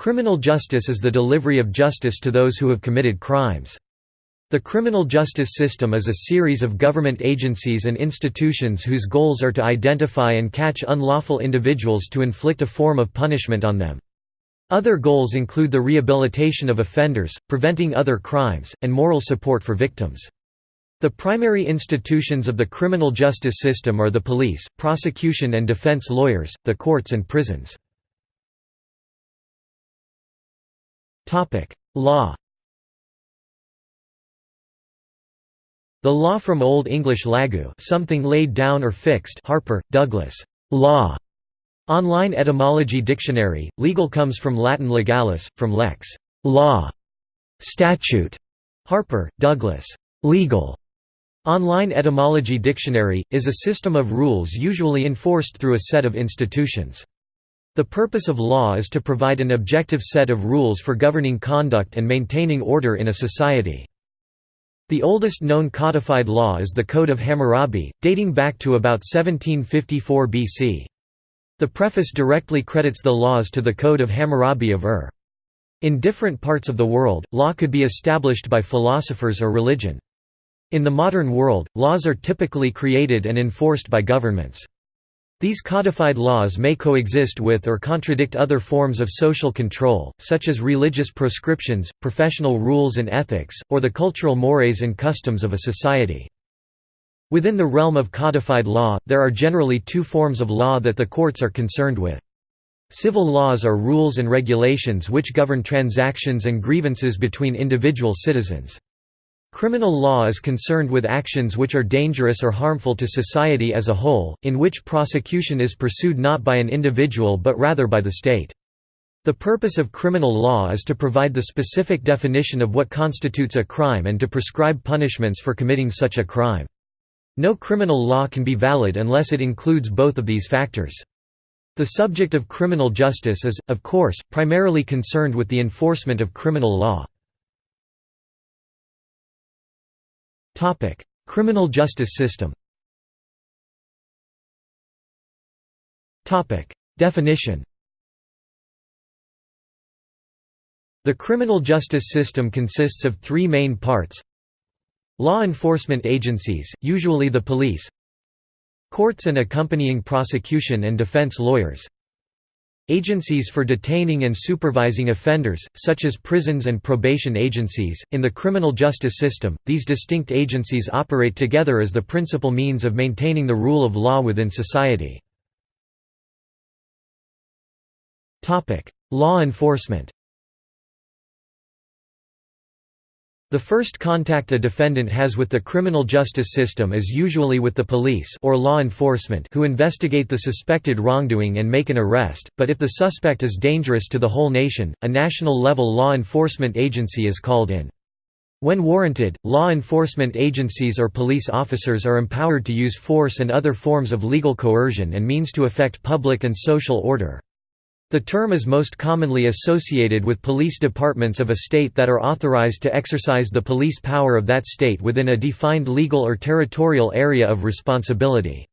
Criminal justice is the delivery of justice to those who have committed crimes. The criminal justice system is a series of government agencies and institutions whose goals are to identify and catch unlawful individuals to inflict a form of punishment on them. Other goals include the rehabilitation of offenders, preventing other crimes, and moral support for victims. The primary institutions of the criminal justice system are the police, prosecution and defense lawyers, the courts and prisons. Law The law from Old English lagu something laid down or fixed Harper, Douglas, law. Online etymology dictionary, legal comes from Latin legalis, from lex, law, statute. Harper, Douglas, legal. Online etymology dictionary, is a system of rules usually enforced through a set of institutions. The purpose of law is to provide an objective set of rules for governing conduct and maintaining order in a society. The oldest known codified law is the Code of Hammurabi, dating back to about 1754 BC. The preface directly credits the laws to the Code of Hammurabi of Ur. In different parts of the world, law could be established by philosophers or religion. In the modern world, laws are typically created and enforced by governments. These codified laws may coexist with or contradict other forms of social control, such as religious proscriptions, professional rules and ethics, or the cultural mores and customs of a society. Within the realm of codified law, there are generally two forms of law that the courts are concerned with. Civil laws are rules and regulations which govern transactions and grievances between individual citizens. Criminal law is concerned with actions which are dangerous or harmful to society as a whole, in which prosecution is pursued not by an individual but rather by the state. The purpose of criminal law is to provide the specific definition of what constitutes a crime and to prescribe punishments for committing such a crime. No criminal law can be valid unless it includes both of these factors. The subject of criminal justice is, of course, primarily concerned with the enforcement of criminal law. Criminal justice system. Definition. The criminal justice system consists of three main parts. Law enforcement agencies, usually the police. Courts and accompanying prosecution and defense lawyers Agencies for detaining and supervising offenders, such as prisons and probation agencies. In the criminal justice system, these distinct agencies operate together as the principal means of maintaining the rule of law within society. Law enforcement The first contact a defendant has with the criminal justice system is usually with the police or law enforcement who investigate the suspected wrongdoing and make an arrest, but if the suspect is dangerous to the whole nation, a national-level law enforcement agency is called in. When warranted, law enforcement agencies or police officers are empowered to use force and other forms of legal coercion and means to affect public and social order. The term is most commonly associated with police departments of a state that are authorized to exercise the police power of that state within a defined legal or territorial area of responsibility.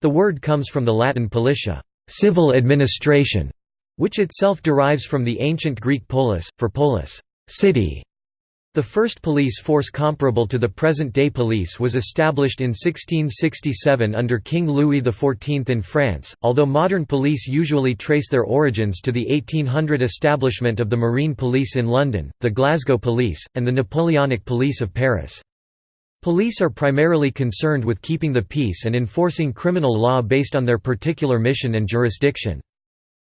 The word comes from the Latin politia civil administration", which itself derives from the ancient Greek polis, for polis city", the first police force comparable to the present-day police was established in 1667 under King Louis XIV in France, although modern police usually trace their origins to the 1800 establishment of the Marine Police in London, the Glasgow Police, and the Napoleonic Police of Paris. Police are primarily concerned with keeping the peace and enforcing criminal law based on their particular mission and jurisdiction.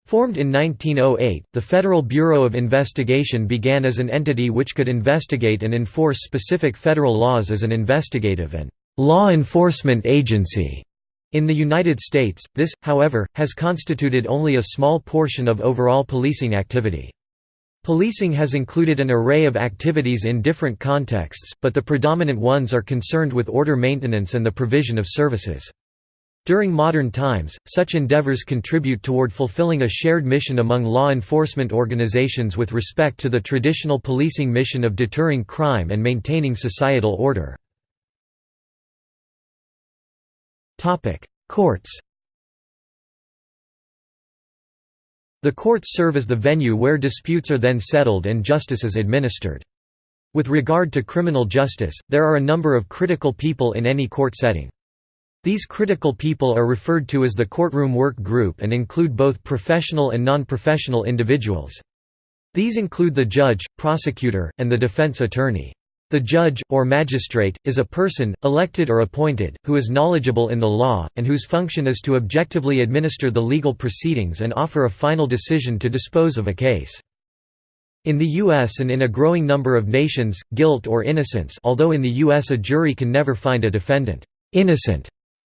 Formed in 1908, the Federal Bureau of Investigation began as an entity which could investigate and enforce specific federal laws as an investigative and law enforcement agency. In the United States, this, however, has constituted only a small portion of overall policing activity. Policing has included an array of activities in different contexts, but the predominant ones are concerned with order maintenance and the provision of services. During modern times, such endeavors contribute toward fulfilling a shared mission among law enforcement organizations with respect to the traditional policing mission of deterring crime and maintaining societal order. Courts The courts serve as the venue where disputes are then settled and justice is administered. With regard to criminal justice, there are a number of critical people in any court setting. These critical people are referred to as the courtroom work group and include both professional and non-professional individuals. These include the judge, prosecutor, and the defense attorney. The judge, or magistrate, is a person, elected or appointed, who is knowledgeable in the law, and whose function is to objectively administer the legal proceedings and offer a final decision to dispose of a case. In the U.S. and in a growing number of nations, guilt or innocence although in the U.S. a jury can never find a defendant «innocent»,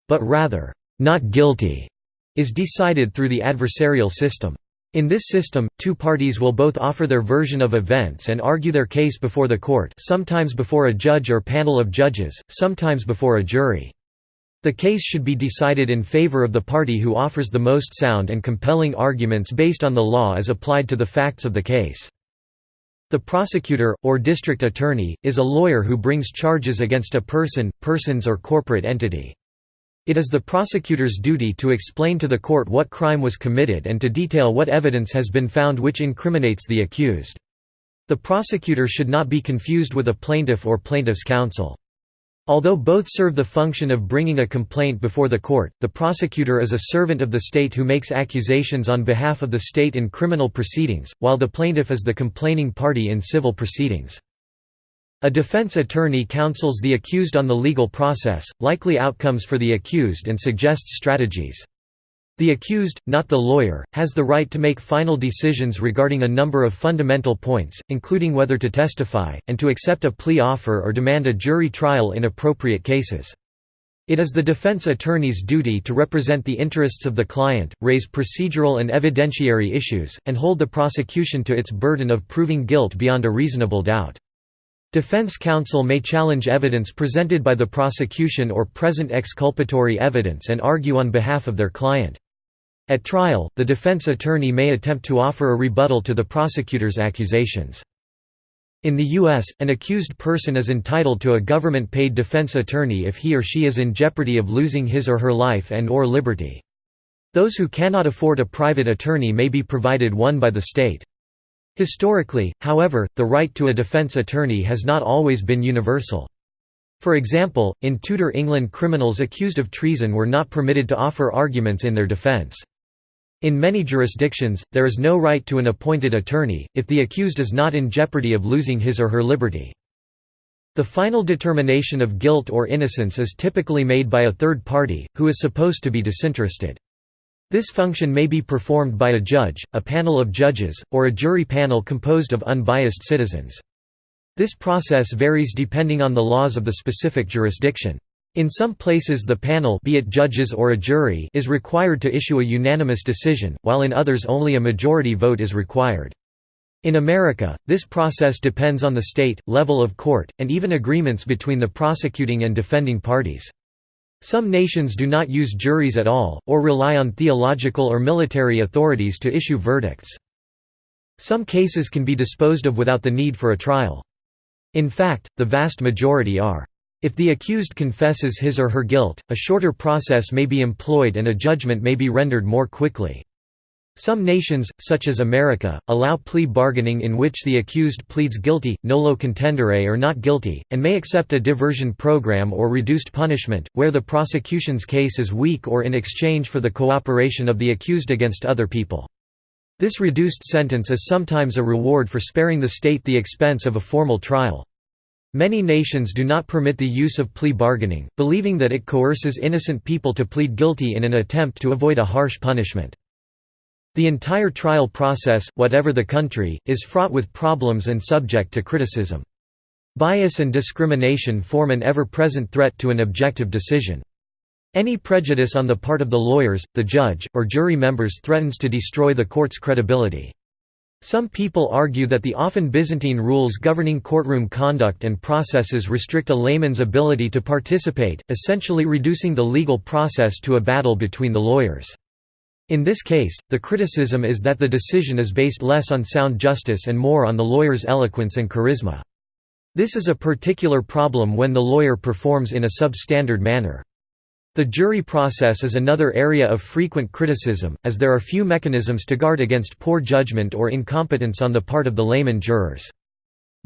but rather «not guilty», is decided through the adversarial system. In this system, two parties will both offer their version of events and argue their case before the court sometimes before a judge or panel of judges, sometimes before a jury. The case should be decided in favor of the party who offers the most sound and compelling arguments based on the law as applied to the facts of the case. The prosecutor, or district attorney, is a lawyer who brings charges against a person, persons or corporate entity. It is the prosecutor's duty to explain to the court what crime was committed and to detail what evidence has been found which incriminates the accused. The prosecutor should not be confused with a plaintiff or plaintiff's counsel. Although both serve the function of bringing a complaint before the court, the prosecutor is a servant of the state who makes accusations on behalf of the state in criminal proceedings, while the plaintiff is the complaining party in civil proceedings. A defense attorney counsels the accused on the legal process, likely outcomes for the accused and suggests strategies. The accused, not the lawyer, has the right to make final decisions regarding a number of fundamental points, including whether to testify, and to accept a plea offer or demand a jury trial in appropriate cases. It is the defense attorney's duty to represent the interests of the client, raise procedural and evidentiary issues, and hold the prosecution to its burden of proving guilt beyond a reasonable doubt. Defense counsel may challenge evidence presented by the prosecution or present exculpatory evidence and argue on behalf of their client. At trial, the defense attorney may attempt to offer a rebuttal to the prosecutor's accusations. In the U.S., an accused person is entitled to a government-paid defense attorney if he or she is in jeopardy of losing his or her life and or liberty. Those who cannot afford a private attorney may be provided one by the state. Historically, however, the right to a defense attorney has not always been universal. For example, in Tudor England criminals accused of treason were not permitted to offer arguments in their defence. In many jurisdictions, there is no right to an appointed attorney, if the accused is not in jeopardy of losing his or her liberty. The final determination of guilt or innocence is typically made by a third party, who is supposed to be disinterested. This function may be performed by a judge, a panel of judges, or a jury panel composed of unbiased citizens. This process varies depending on the laws of the specific jurisdiction. In some places the panel be it judges or a jury is required to issue a unanimous decision, while in others only a majority vote is required. In America, this process depends on the state, level of court, and even agreements between the prosecuting and defending parties. Some nations do not use juries at all, or rely on theological or military authorities to issue verdicts. Some cases can be disposed of without the need for a trial. In fact, the vast majority are. If the accused confesses his or her guilt, a shorter process may be employed and a judgment may be rendered more quickly. Some nations, such as America, allow plea bargaining in which the accused pleads guilty, nolo contendere or not guilty, and may accept a diversion program or reduced punishment, where the prosecution's case is weak or in exchange for the cooperation of the accused against other people. This reduced sentence is sometimes a reward for sparing the state the expense of a formal trial. Many nations do not permit the use of plea bargaining, believing that it coerces innocent people to plead guilty in an attempt to avoid a harsh punishment. The entire trial process, whatever the country, is fraught with problems and subject to criticism. Bias and discrimination form an ever-present threat to an objective decision. Any prejudice on the part of the lawyers, the judge, or jury members threatens to destroy the court's credibility. Some people argue that the often Byzantine rules governing courtroom conduct and processes restrict a layman's ability to participate, essentially reducing the legal process to a battle between the lawyers. In this case, the criticism is that the decision is based less on sound justice and more on the lawyer's eloquence and charisma. This is a particular problem when the lawyer performs in a substandard manner. The jury process is another area of frequent criticism, as there are few mechanisms to guard against poor judgment or incompetence on the part of the layman jurors.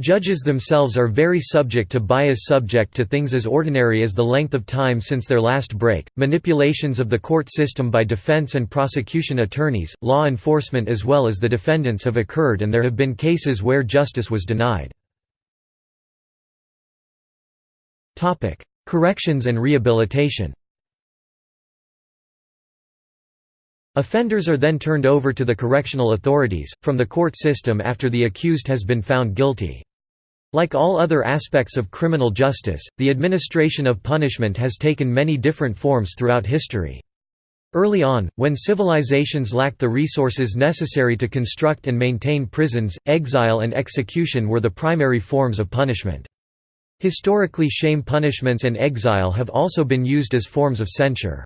Judges themselves are very subject to bias subject to things as ordinary as the length of time since their last break, manipulations of the court system by defense and prosecution attorneys, law enforcement as well as the defendants have occurred and there have been cases where justice was denied. Corrections and rehabilitation Offenders are then turned over to the correctional authorities, from the court system after the accused has been found guilty. Like all other aspects of criminal justice, the administration of punishment has taken many different forms throughout history. Early on, when civilizations lacked the resources necessary to construct and maintain prisons, exile and execution were the primary forms of punishment. Historically shame punishments and exile have also been used as forms of censure.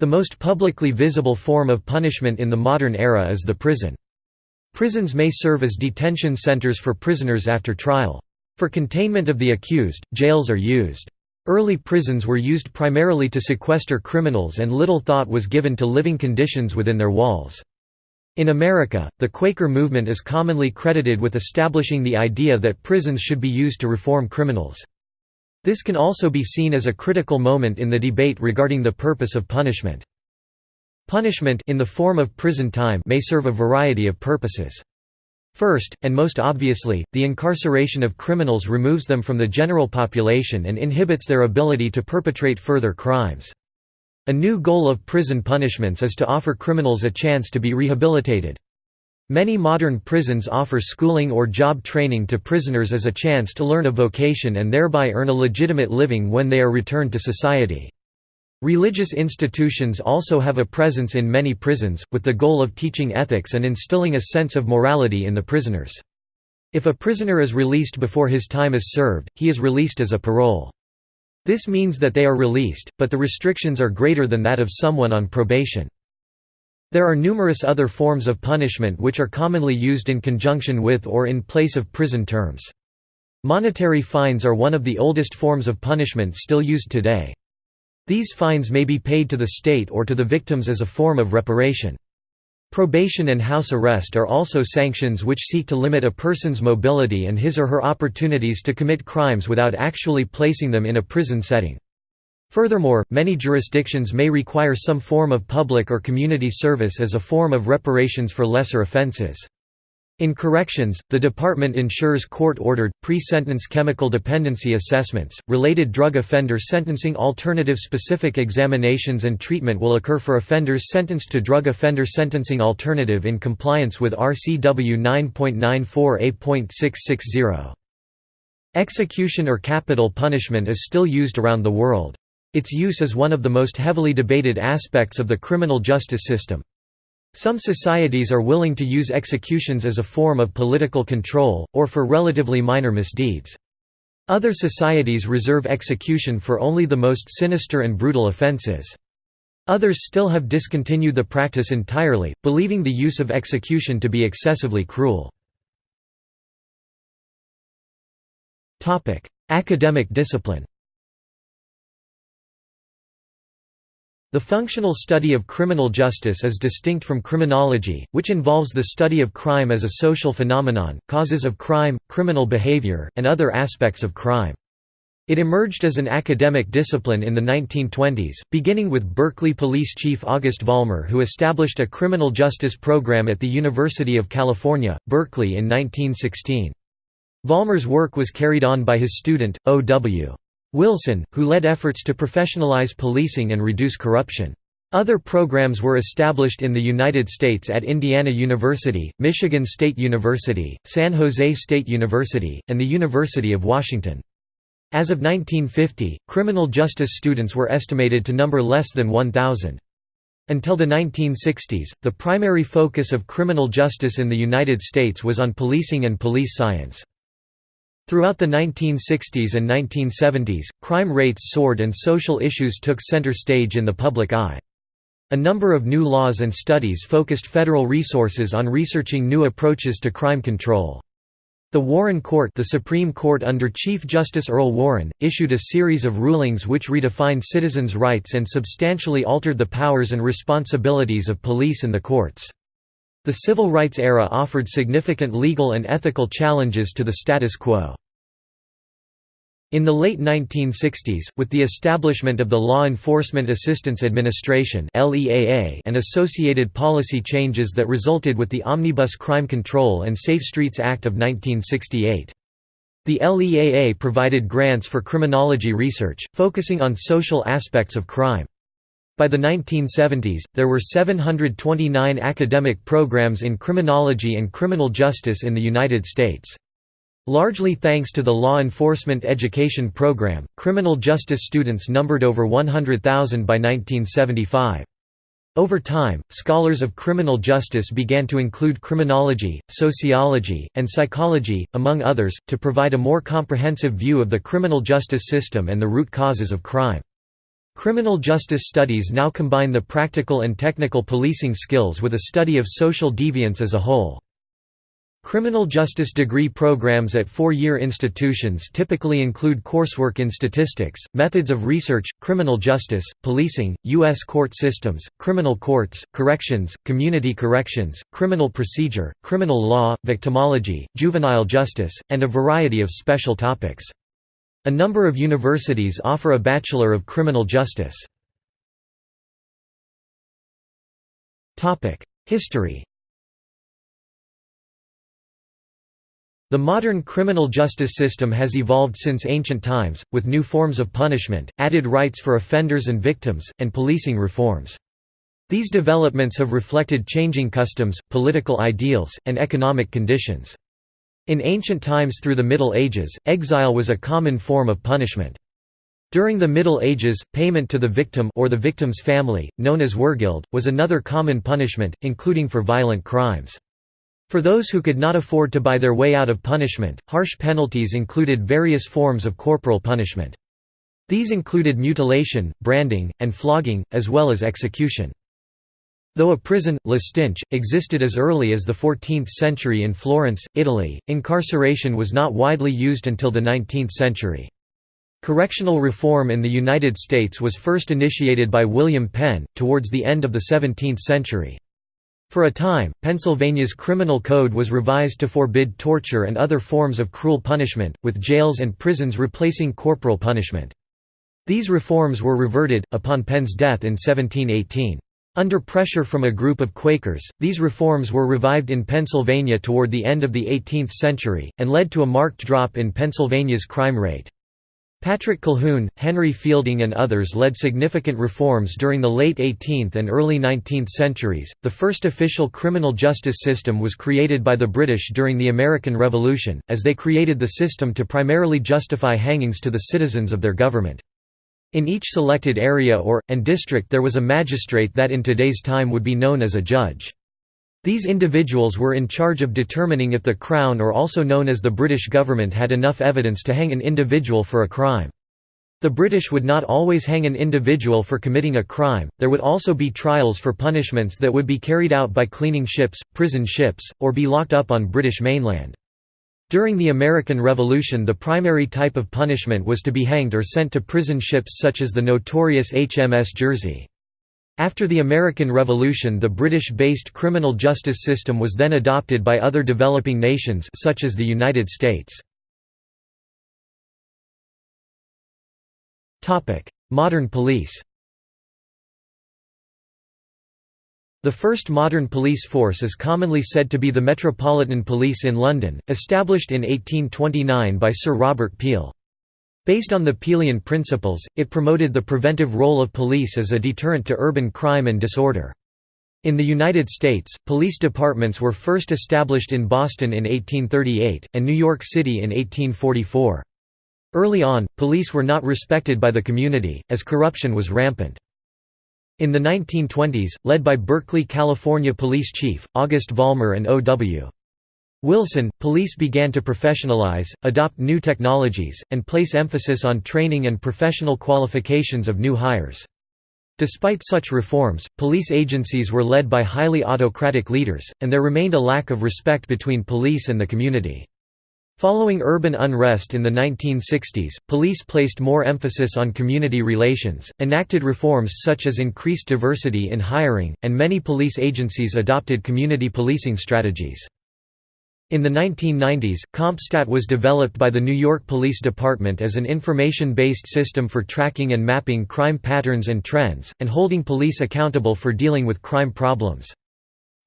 The most publicly visible form of punishment in the modern era is the prison. Prisons may serve as detention centers for prisoners after trial. For containment of the accused, jails are used. Early prisons were used primarily to sequester criminals and little thought was given to living conditions within their walls. In America, the Quaker movement is commonly credited with establishing the idea that prisons should be used to reform criminals. This can also be seen as a critical moment in the debate regarding the purpose of punishment. Punishment in the form of prison time may serve a variety of purposes. First, and most obviously, the incarceration of criminals removes them from the general population and inhibits their ability to perpetrate further crimes. A new goal of prison punishments is to offer criminals a chance to be rehabilitated. Many modern prisons offer schooling or job training to prisoners as a chance to learn a vocation and thereby earn a legitimate living when they are returned to society. Religious institutions also have a presence in many prisons, with the goal of teaching ethics and instilling a sense of morality in the prisoners. If a prisoner is released before his time is served, he is released as a parole. This means that they are released, but the restrictions are greater than that of someone on probation. There are numerous other forms of punishment which are commonly used in conjunction with or in place of prison terms. Monetary fines are one of the oldest forms of punishment still used today. These fines may be paid to the state or to the victims as a form of reparation. Probation and house arrest are also sanctions which seek to limit a person's mobility and his or her opportunities to commit crimes without actually placing them in a prison setting. Furthermore, many jurisdictions may require some form of public or community service as a form of reparations for lesser offenses. In corrections, the department ensures court-ordered, pre-sentence chemical dependency assessments, related drug offender sentencing alternative specific examinations and treatment will occur for offenders sentenced to drug offender sentencing alternative in compliance with RCW 9.94A.660. Execution or capital punishment is still used around the world. Its use is one of the most heavily debated aspects of the criminal justice system. Some societies are willing to use executions as a form of political control, or for relatively minor misdeeds. Other societies reserve execution for only the most sinister and brutal offences. Others still have discontinued the practice entirely, believing the use of execution to be excessively cruel. Academic discipline The functional study of criminal justice is distinct from criminology, which involves the study of crime as a social phenomenon, causes of crime, criminal behavior, and other aspects of crime. It emerged as an academic discipline in the 1920s, beginning with Berkeley Police Chief August Vollmer who established a criminal justice program at the University of California, Berkeley in 1916. Vollmer's work was carried on by his student, O.W. Wilson, who led efforts to professionalize policing and reduce corruption. Other programs were established in the United States at Indiana University, Michigan State University, San Jose State University, and the University of Washington. As of 1950, criminal justice students were estimated to number less than 1,000. Until the 1960s, the primary focus of criminal justice in the United States was on policing and police science. Throughout the 1960s and 1970s, crime rates soared and social issues took center stage in the public eye. A number of new laws and studies focused federal resources on researching new approaches to crime control. The Warren Court the Supreme Court under Chief Justice Earl Warren, issued a series of rulings which redefined citizens' rights and substantially altered the powers and responsibilities of police and the courts. The civil rights era offered significant legal and ethical challenges to the status quo. In the late 1960s, with the establishment of the Law Enforcement Assistance Administration and associated policy changes that resulted with the Omnibus Crime Control and Safe Streets Act of 1968. The LEAA provided grants for criminology research, focusing on social aspects of crime. By the 1970s, there were 729 academic programs in criminology and criminal justice in the United States. Largely thanks to the law enforcement education program, criminal justice students numbered over 100,000 by 1975. Over time, scholars of criminal justice began to include criminology, sociology, and psychology, among others, to provide a more comprehensive view of the criminal justice system and the root causes of crime. Criminal justice studies now combine the practical and technical policing skills with a study of social deviance as a whole. Criminal justice degree programs at four-year institutions typically include coursework in statistics, methods of research, criminal justice, policing, U.S. court systems, criminal courts, corrections, community corrections, criminal procedure, criminal law, victimology, juvenile justice, and a variety of special topics. A number of universities offer a Bachelor of Criminal Justice. History The modern criminal justice system has evolved since ancient times, with new forms of punishment, added rights for offenders and victims, and policing reforms. These developments have reflected changing customs, political ideals, and economic conditions. In ancient times through the Middle Ages, exile was a common form of punishment. During the Middle Ages, payment to the victim or the victim's family, known as wergild, was another common punishment, including for violent crimes. For those who could not afford to buy their way out of punishment, harsh penalties included various forms of corporal punishment. These included mutilation, branding, and flogging, as well as execution. Though a prison, La existed as early as the 14th century in Florence, Italy, incarceration was not widely used until the 19th century. Correctional reform in the United States was first initiated by William Penn, towards the end of the 17th century. For a time, Pennsylvania's criminal code was revised to forbid torture and other forms of cruel punishment, with jails and prisons replacing corporal punishment. These reforms were reverted, upon Penn's death in 1718. Under pressure from a group of Quakers, these reforms were revived in Pennsylvania toward the end of the 18th century, and led to a marked drop in Pennsylvania's crime rate. Patrick Colquhoun, Henry Fielding, and others led significant reforms during the late 18th and early 19th centuries. The first official criminal justice system was created by the British during the American Revolution, as they created the system to primarily justify hangings to the citizens of their government. In each selected area or, and district there was a magistrate that in today's time would be known as a judge. These individuals were in charge of determining if the Crown or also known as the British government had enough evidence to hang an individual for a crime. The British would not always hang an individual for committing a crime, there would also be trials for punishments that would be carried out by cleaning ships, prison ships, or be locked up on British mainland. During the American Revolution the primary type of punishment was to be hanged or sent to prison ships such as the notorious HMS Jersey. After the American Revolution the British-based criminal justice system was then adopted by other developing nations such as the United States. Modern police The first modern police force is commonly said to be the Metropolitan Police in London, established in 1829 by Sir Robert Peel. Based on the Peelian principles, it promoted the preventive role of police as a deterrent to urban crime and disorder. In the United States, police departments were first established in Boston in 1838, and New York City in 1844. Early on, police were not respected by the community, as corruption was rampant. In the 1920s, led by Berkeley, California Police Chief, August Vollmer and O.W. Wilson, police began to professionalize, adopt new technologies, and place emphasis on training and professional qualifications of new hires. Despite such reforms, police agencies were led by highly autocratic leaders, and there remained a lack of respect between police and the community. Following urban unrest in the 1960s, police placed more emphasis on community relations, enacted reforms such as increased diversity in hiring, and many police agencies adopted community policing strategies. In the 1990s, CompStat was developed by the New York Police Department as an information-based system for tracking and mapping crime patterns and trends, and holding police accountable for dealing with crime problems.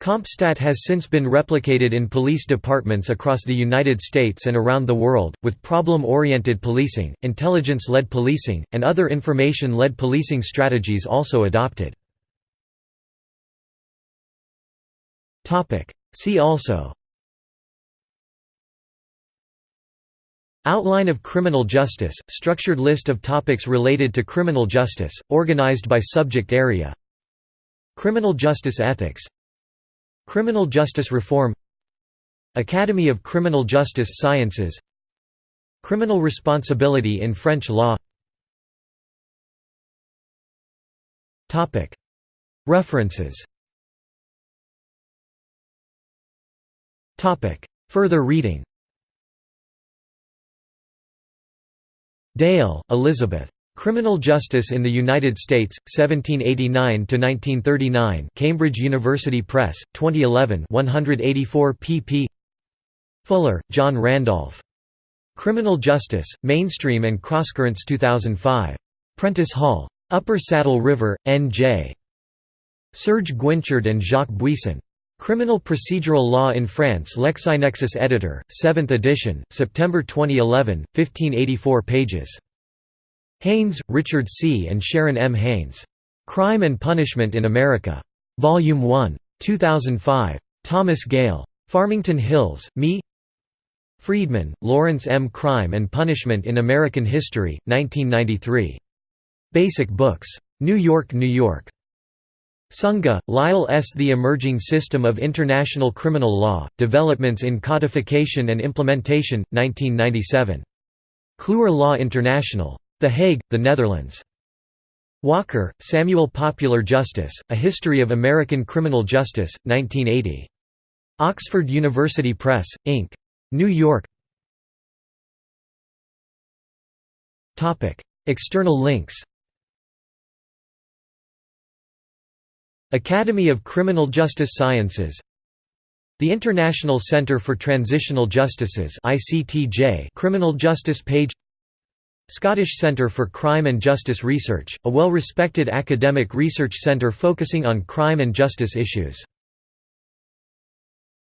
CompStat has since been replicated in police departments across the United States and around the world, with problem-oriented policing, intelligence-led policing, and other information-led policing strategies also adopted. See also Outline of criminal justice, structured list of topics related to criminal justice, organized by subject area Criminal justice ethics Criminal justice reform Academy of Criminal Justice Sciences Criminal responsibility in French law. References. Further reading. Dale, Elizabeth. Criminal Justice in the United States, 1789–1939 Cambridge University Press, 2011 184 pp Fuller, John Randolph. Criminal Justice, Mainstream and Crosscurrents 2005. Prentice Hall. Upper Saddle River, N.J. Serge Guinchard and Jacques Buisson. Criminal Procedural Law in France LexisNexis editor, 7th edition, September 2011, 1584 pages. Haynes, Richard C. and Sharon M. Haynes. Crime and Punishment in America. Volume 1. 2005. Thomson Gale. Farmington Hills, Me Friedman, Lawrence M. Crime and Punishment in American History, 1993. Basic Books. New York, New York. Sunga, Lyle S. The Emerging System of International Criminal Law, Developments in Codification and Implementation, 1997. Kluwer Law International. The Hague, the Netherlands. Walker, Samuel Popular Justice, A History of American Criminal Justice, 1980. Oxford University Press, Inc. New York External links Academy of Criminal Justice Sciences The International Center for Transitional Justices Criminal Justice page Scottish Centre for Crime and Justice Research, a well-respected academic research centre focusing on crime and justice issues.